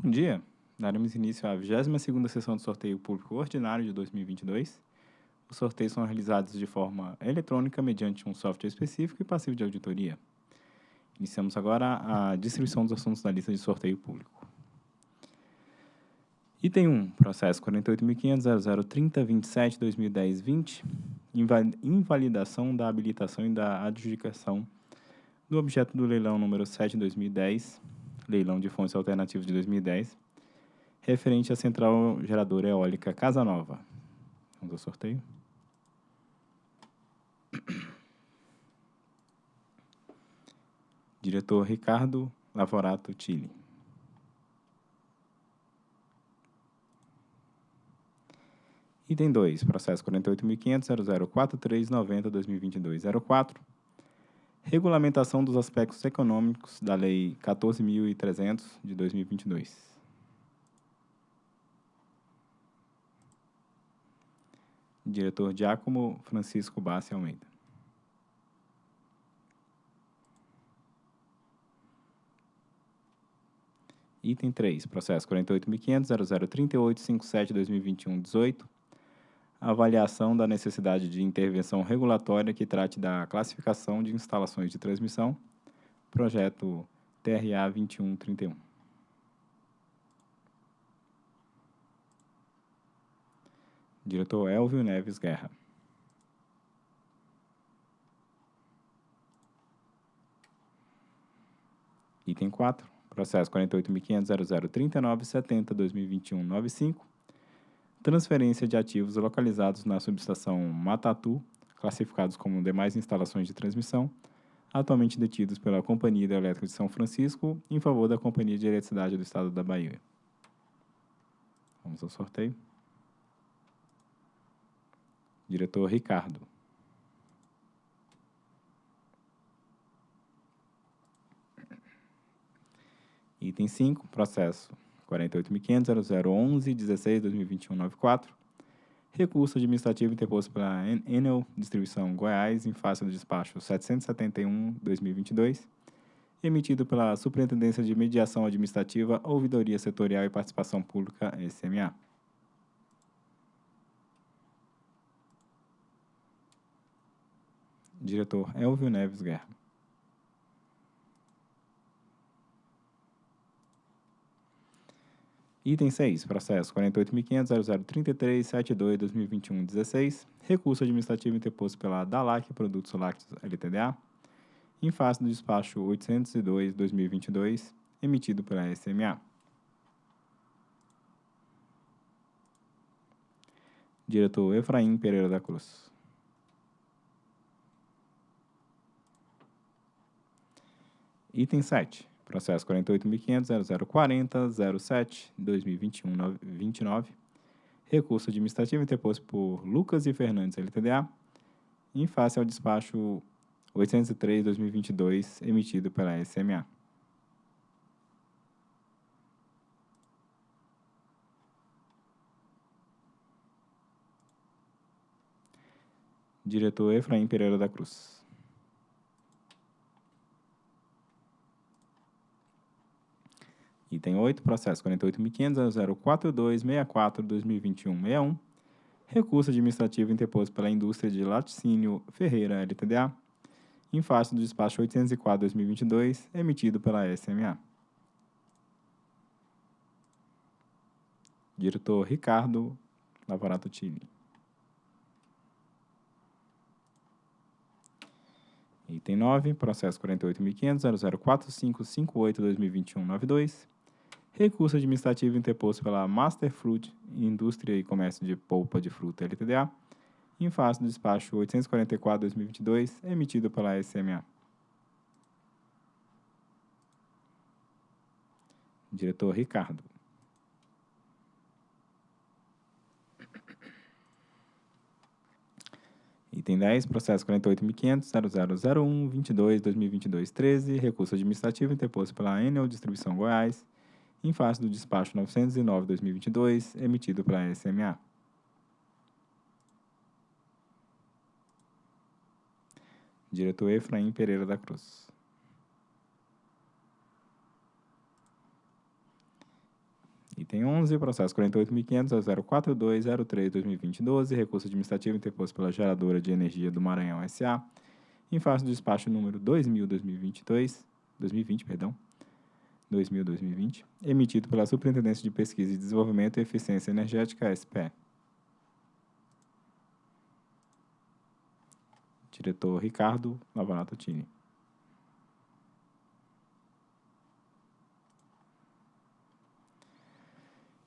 Bom dia! Daremos início à 22ª sessão do sorteio público ordinário de 2022. Os sorteios são realizados de forma eletrônica mediante um software específico e passivo de auditoria. Iniciamos agora a distribuição dos assuntos da lista de sorteio público. Item 1, processo 48.500.0030.27.2010.20, invalidação da habilitação e da adjudicação do objeto do leilão número 7 de 2010, leilão de fontes alternativas de 2010, referente à central geradora eólica Casa Nova. Vamos ao sorteio. Diretor Ricardo Lavorato Tille. Item 2, processo 48.500.0043.90.2022.04, regulamentação dos aspectos econômicos da Lei 14.300 de 2022. Diretor Giacomo Francisco Bassi Almeida. Item 3, processo 48.500.0038.57.2021.18, avaliação da necessidade de intervenção regulatória que trate da classificação de instalações de transmissão, projeto TRA 2131. Diretor Elvio Neves Guerra. Item 4, processo 48.500.0039.70.2021.95, transferência de ativos localizados na subestação Matatu, classificados como demais instalações de transmissão, atualmente detidos pela Companhia Hidrelétrica de São Francisco, em favor da Companhia de Eletricidade do Estado da Bahia. Vamos ao sorteio. Diretor Ricardo. Item 5, processo 48.500.0011.16.2021.94. Recurso administrativo interposto pela Enel Distribuição Goiás em face do despacho 771-2022, emitido pela Superintendência de Mediação Administrativa, Ouvidoria Setorial e Participação Pública, SMA. Diretor Elvio Neves Guerra. Item 6, processo 48.500.0033.72.2021.16, recurso administrativo interposto pela DALAC Produtos Lácteos LTDA, em face do despacho 802-2022, emitido pela SMA. Diretor Efraim Pereira da Cruz. Item 7. Processo 48.500.0040.07.2021.29. Recurso administrativo interposto por Lucas e Fernandes LTDA, em face ao despacho 803-2022, emitido pela SMA. Diretor Efraim Pereira da Cruz. Item 8, processo 48.500.042.64.2021.61. Recurso administrativo interposto pela indústria de laticínio Ferreira LTDA, em face do despacho 804-2022, emitido pela SMA. Diretor Ricardo Lavorato Tille. Item 9, processo 48.500.004558.2021.92. Recurso administrativo interposto pela Master Fruit Indústria e Comércio de Polpa de Fruta LTDA, em face do despacho 844-2022, emitido pela SMA. Diretor Ricardo. Item 10, processo 48.500.0001.22.2022.13, recurso administrativo interposto pela Enel Distribuição Goiás, em face do despacho 909-2022, emitido pela SMA. Diretor Efraim Pereira da Cruz. Item 11, processo 48.500.042.03.2020.12, recurso administrativo interposto pela geradora de energia do Maranhão S.A., em face do despacho número 2000-2022, 2020, perdão, 2000-2020, emitido pela Superintendência de Pesquisa e Desenvolvimento e Eficiência Energética, SPE. Diretor Ricardo Lavanato Tini.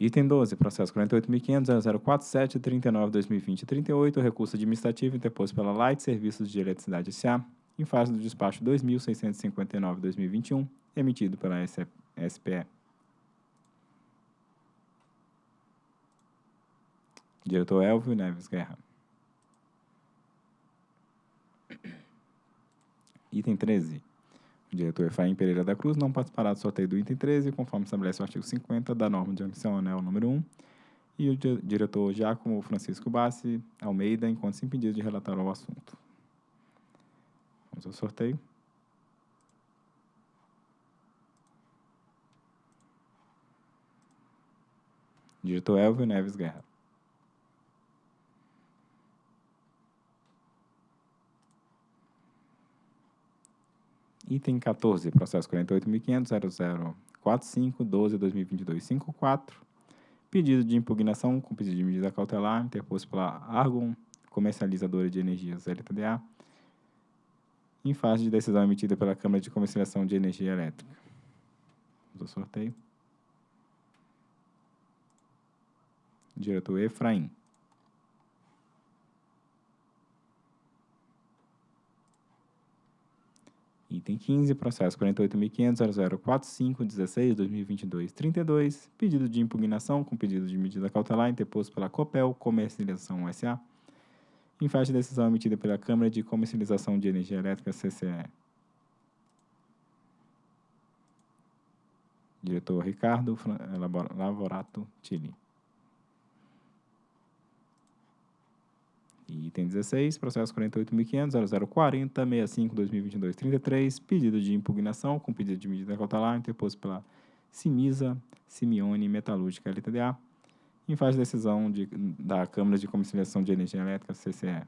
Item 12, processo 48.500.047.39.2020.38, recurso administrativo interposto pela Light Serviços de Eletricidade S.A., em face do despacho 2.659.2021, emitido pela SPE. Diretor Elvio Neves Guerra. Item 13. O diretor Efraim Pereira da Cruz não participará do sorteio do item 13, conforme estabelece o artigo 50 da norma de adicional número 1, e o diretor Giacomo Francisco Bassi Almeida, enquanto impedido de relatar ao assunto. Vamos ao sorteio. Diretor Elvio Neves Guerra. Item 14, processo 48.500.0045.12.2022.54. Pedido de impugnação com pedido de medida cautelar interposto pela Argon Comercializadora de Energias LTDA, em fase de decisão emitida pela Câmara de Comercialização de Energia Elétrica. Ao sorteio. Diretor Efraim. Item 15, processo 48.500.0045.16.2022.32, pedido de impugnação com pedido de medida cautelar interposto pela Copel Comercialização S.A., em fase de decisão emitida pela Câmara de Comercialização de Energia Elétrica, CCE. Diretor Ricardo Lavorato Tili. Item 16, processo 48.500.0040.65.2022.33, pedido de impugnação com pedido de medida cautelar interposto pela Simisa Simeone Metalúrgica LTDA, em fase de decisão de, da Câmara de Comercialização de Energia Elétrica, CCE.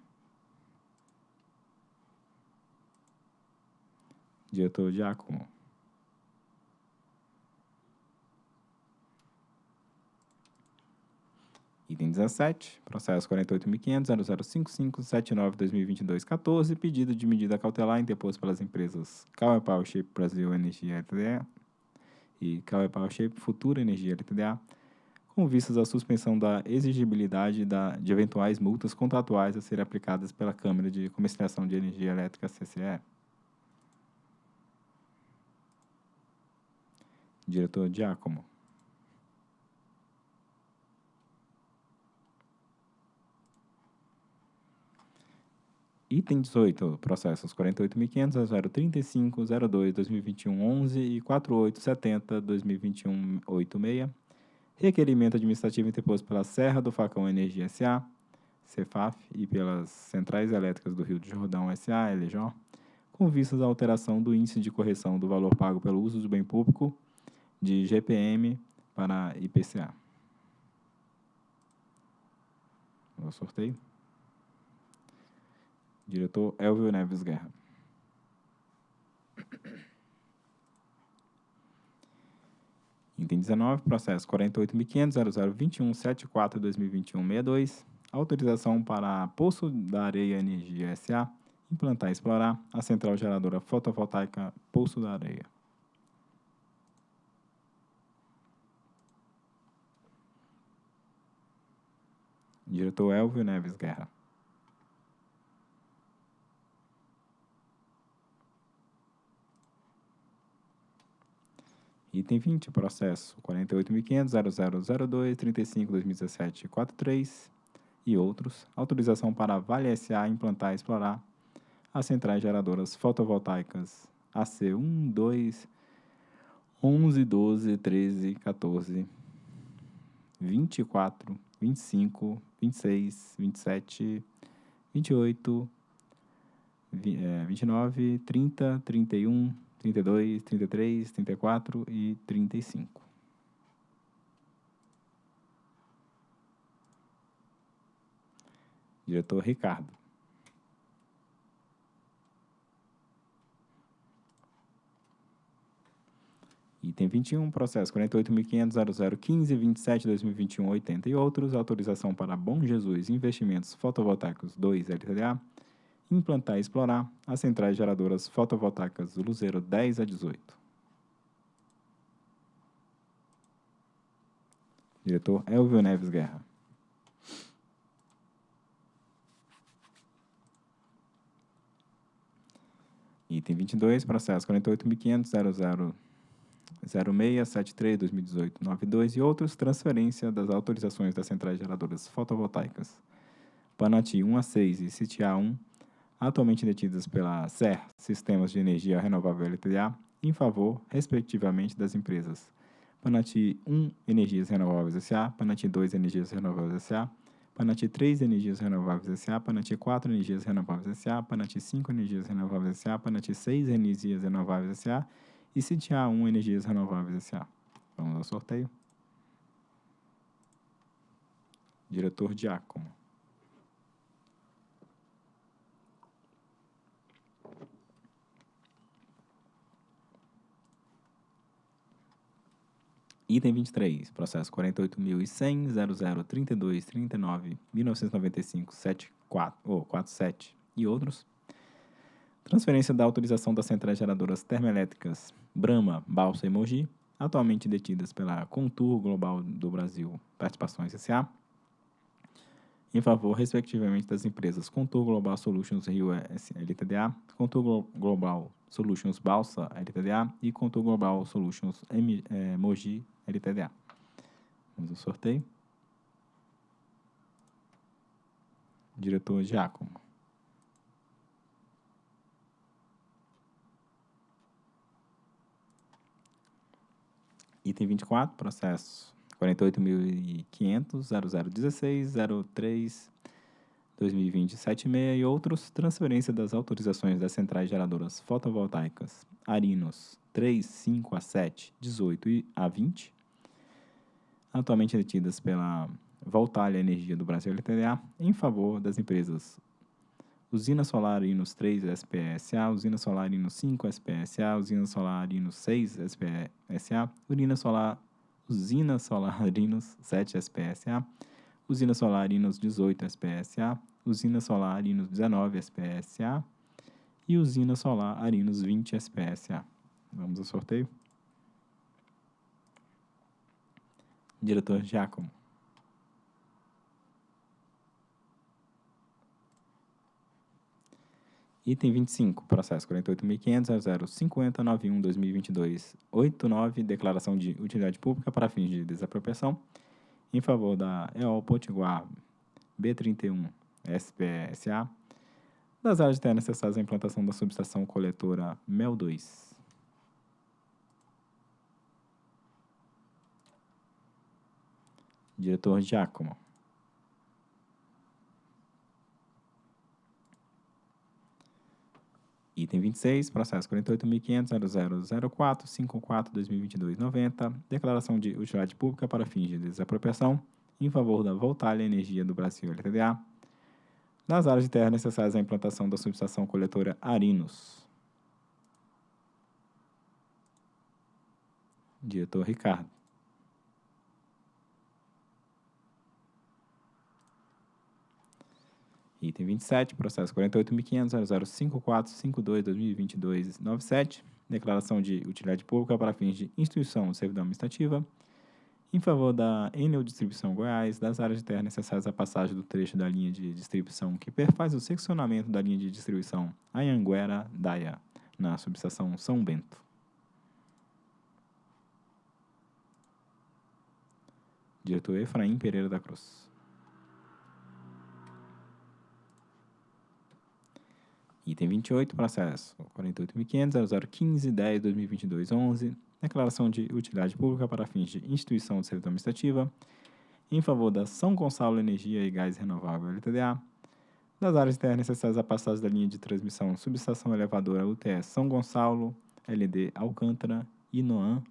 Diretor Giacomo. Item 17, processo 48.500.0055.79.2022.14, pedido de medida cautelar interposto pelas empresas Power Shape Brasil Energia LTDA e Power Shape Futura Energia LTDA, com vistas à suspensão da exigibilidade da, de eventuais multas contratuais a serem aplicadas pela Câmara de Comercialização de Energia Elétrica, CCE. Diretor Giacomo. Item 18, processos 48.500 a 035 02 2021 11 e 4870 2021 86. Requerimento administrativo interposto pela Serra do Facão Energia SA, Cefaf, e pelas Centrais Elétricas do Rio de Jordão SA, LJ, com vistas à alteração do índice de correção do valor pago pelo uso do bem público de GPM para IPCA. O sorteio. Diretor Elvio Neves Guerra. Item 19, processo 48.500.0021.74.2021.62, autorização para Poço da Areia Energia S.A. implantar e explorar a central geradora fotovoltaica Poço da Areia. Diretor Elvio Neves Guerra. Item 20, processo 48.500.0002.35.2017.43 e outros. Autorização para a Vale S.A. implantar e explorar as centrais geradoras fotovoltaicas AC 1, 2, 11, 12, 13, 14, 24, 25, 26, 27, 28, 29, 30, 31, 32, 33, 34 e 35. Diretor Ricardo. Item 21, processo 48.500.0015.27.2021.80 e outros, autorização para Bom Jesus Investimentos Fotovoltaicos 2 LTDA, implantar e explorar as centrais geradoras fotovoltaicas do Luzeiro 10 a 18. Diretor Elvio Neves Guerra. Item 22, processo 48.500.0006.73.2018.92 e outros, transferência das autorizações das centrais geradoras fotovoltaicas Panati 1 a 6 e CITIA 1, atualmente detidas pela SER, Sistemas de Energia Renovável LTDA, em favor, respectivamente, das empresas Panati 1 Energias Renováveis S.A., Panati 2 Energias Renováveis S.A., Panati 3 Energias Renováveis S.A., Panati 4 Energias Renováveis S.A., Panati 5 Energias Renováveis S.A., Panati 6 Energias Renováveis S.A. e CITIA 1 Energias Renováveis S.A. Vamos ao sorteio. Diretor Giacomo. Item 23, processo 48.100.0032.39.1995.74 ou 47 e outros. Transferência da autorização das centrais geradoras termoelétricas Brahma, Balsa e Mogi, atualmente detidas pela Contour Global do Brasil Participações S.A., em favor, respectivamente, das empresas Contour Global Solutions Rio LTDA, Contour Global Solutions Balsa LTDA e Contour Global Solutions M, eh, Mogi LTDA. Vamos ao sorteio. Diretor Giacomo. Item 24, processo 48.500.0016.03.2020.76 e outros, transferência das autorizações das centrais geradoras fotovoltaicas Arinos 3, 5 a 7, 18 a 20, atualmente detidas pela Voltalha Energia do Brasil LTDA, em favor das empresas Usina Solar Inos 3 SPSA, Usina Solar Inos 5 SPSA, Usina Solar Inos 6 SPSA, Urina Solar Usina Solarinos 7 SPSA, Usina Solarinos 18 SPSA, Usina Solarinos 19 SPSA e Usina Solar Arinos 20 SPSA. Vamos ao sorteio. Diretor Giacomo. Item 25, processo 48.500.0050.91.2022.89, declaração de utilidade pública para fins de desapropriação, em favor da EOL Potiguar B31 SPSA, das áreas de terra necessárias à implantação da subestação coletora MEL 2. Diretor Giacomo. Item 26, processo 48.500.0004.54.2022.90, declaração de utilidade pública para fins de desapropriação em favor da Voltalha Energia do Brasil LTDA, nas áreas de terra necessárias à implantação da subestação coletora Arinos. Diretor Ricardo. Item 27, processo 48.500.0054.52.2022.97, declaração de utilidade pública para fins de instituição de servidão administrativa, em favor da Enel Distribuição Goiás, das áreas de terra necessárias à passagem do trecho da linha de distribuição que perfaz o seccionamento da linha de distribuição Anhanguera-Daia, na subestação São Bento. Diretor Efraim Pereira da Cruz. Item 28, processo 48.500.0015.10.2022.11, declaração de utilidade pública para fins de instituição de servidão administrativa, em favor da São Gonçalo Energia e Gás Renovável LTDA, das áreas terras necessárias à passagem da linha de transmissão subestação elevadora UTS São Gonçalo, LD Alcântara e Noan,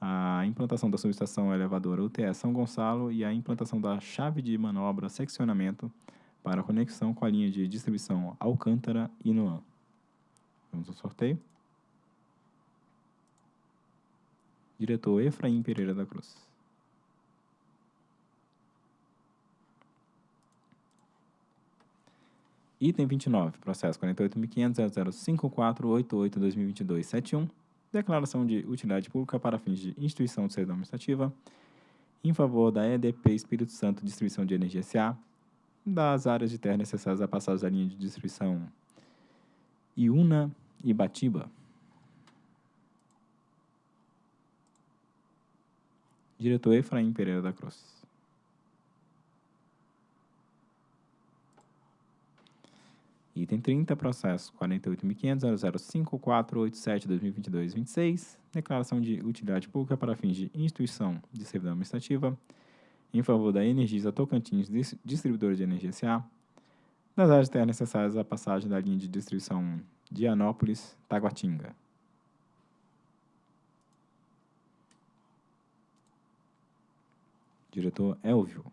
a implantação da subestação elevadora UTS São Gonçalo e a implantação da chave de manobra seccionamento para conexão com a linha de distribuição Alcântara e Noan. Vamos ao sorteio. Diretor Efraim Pereira da Cruz. Item 29, processo 48.500.005488-2022-71, declaração de utilidade pública para fins de instituição de servidão administrativa, em favor da EDP Espírito Santo Distribuição de Energia S.A., das áreas de terra necessárias à passagem da linha de distribuição Iuna e Batiba. Diretor Efraim Pereira da Cruz. Item 30, processo 48.500.005487-2022-26, declaração de utilidade pública para fins de instituição de servidão administrativa, em favor da Energisa Tocantins Distribuidora de Energia S.A., das áreas terras necessárias à passagem da linha de distribuição Dianópolis, Taguatinga. Diretor Elvio.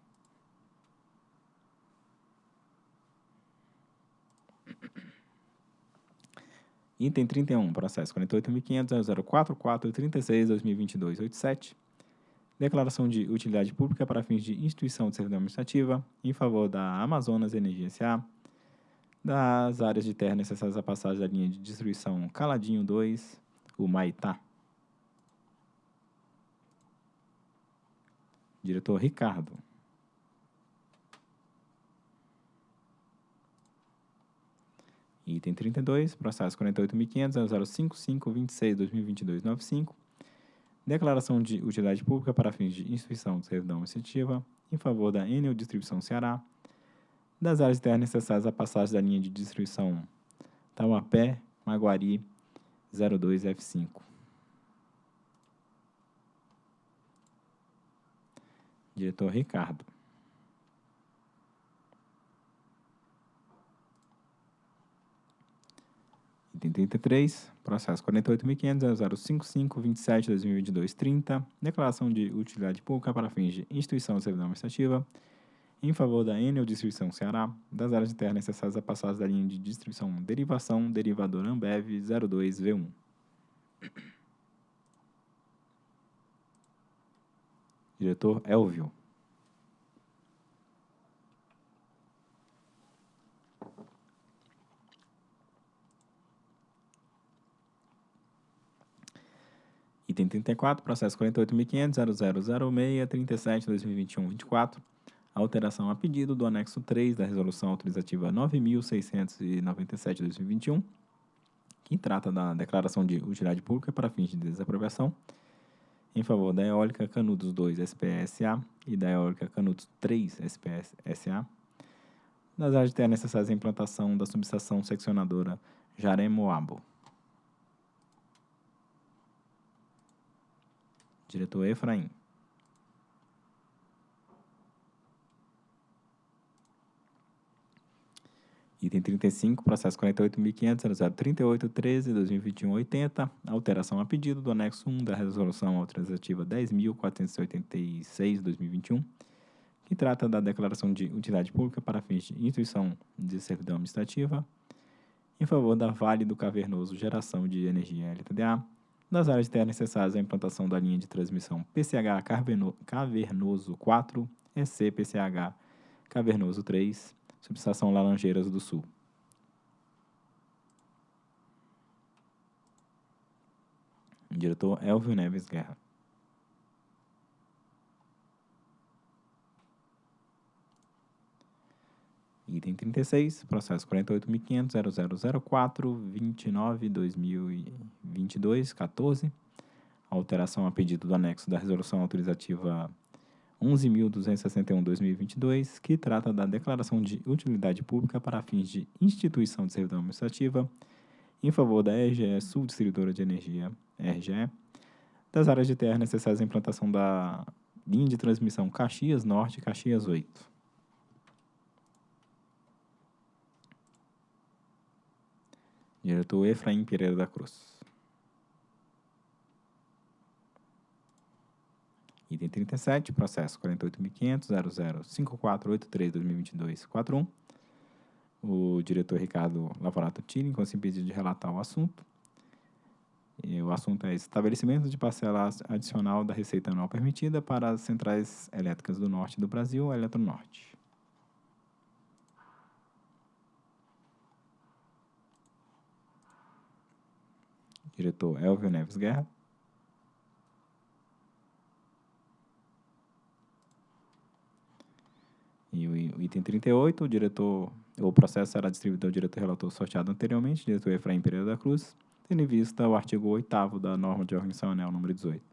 Item 31, processo 48.500.004.436.2022.87. Declaração de utilidade pública para fins de instituição de servidão administrativa em favor da Amazonas Energia S.A., das áreas de terra necessárias à passagem da linha de distribuição Caladinho 2, o Maitá. Diretor Ricardo. Item 32, processo 48.500.055.26.2022.95. Declaração de utilidade pública para fins de instituição de servidão administrativa em favor da Enel Distribuição Ceará, das áreas de terra necessárias à passagem da linha de distribuição Tauapé, Maguari, 02F5. Diretor Ricardo. Item 33, processo 48.500.055.27.2022.30, declaração de utilidade pública para fins de instituição de servidão administrativa em favor da Enel Distribuição Ceará, das áreas de terra necessárias à passagem da linha de distribuição derivação derivador Ambev 02V1. Diretor Elvio. Item 34, processo 48.500.0006.37.2021.24, alteração a pedido do anexo 3 da Resolução Autorizativa 9.697-2021, que trata da declaração de utilidade pública para fins de desapropriação, em favor da Eólica Canudos 2 SPSA e da Eólica Canudos 3 SPSA, das áreas de terra necessárias à implantação da subestação seccionadora Jaremoabo. Diretor Efraim. Item 35, processo 48.500.0038.13.2021.80, alteração a pedido do anexo 1 da Resolução Autorizativa 10.486-2021, que trata da declaração de utilidade pública para fins de instituição de servidão administrativa em favor da Vale do Cavernoso Geração de Energia LTDA, das áreas de terra necessárias à implantação da linha de transmissão PCH Cavernoso 4, EC PCH Cavernoso 3, subestação Laranjeiras do Sul. Diretor Elvio Neves Guerra. Item 36, processo 48.500.0004.29.2022.14, alteração a pedido do anexo da Resolução Autorizativa 11.261.2022, que trata da declaração de utilidade pública para fins de instituição de servidão administrativa em favor da RGE Sul Distribuidora de Energia, RGE, das áreas de terra necessárias à implantação da linha de transmissão Caxias Norte e Caxias 8. Diretor Efraim Pereira da Cruz. Item 37, processo 48.500.005483.2022.41, o diretor Ricardo Lavorato Tilling, com esse pedido de relatar o assunto. E o assunto é estabelecimento de parcela adicional da receita anual permitida para as centrais elétricas do norte do Brasil, Eletronorte. Diretor Elvio Neves Guerra. E o item 38, o diretor, o processo será distribuído ao diretor relator sorteado anteriormente, diretor Efraim Pereira da Cruz, tendo em vista o artigo 8 da norma de organização anel número 18.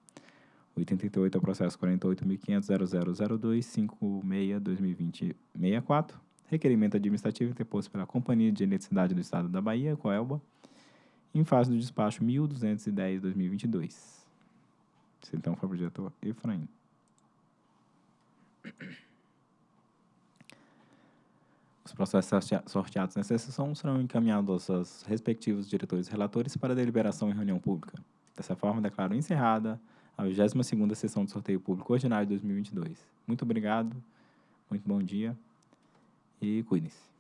O item 38 é o processo 48.500.000256-2020-64, requerimento administrativo interposto pela Companhia de Eletricidade do Estado da Bahia, Coelba, em fase do despacho 1210-2022. Então, foi o diretor Efraim. Os processos sorteados nessa sessão serão encaminhados aos respectivos diretores relatores para deliberação em reunião pública. Dessa forma, declaro encerrada a 22ª sessão de sorteio público ordinário de 2022. Muito obrigado, muito bom dia e cuidem-se.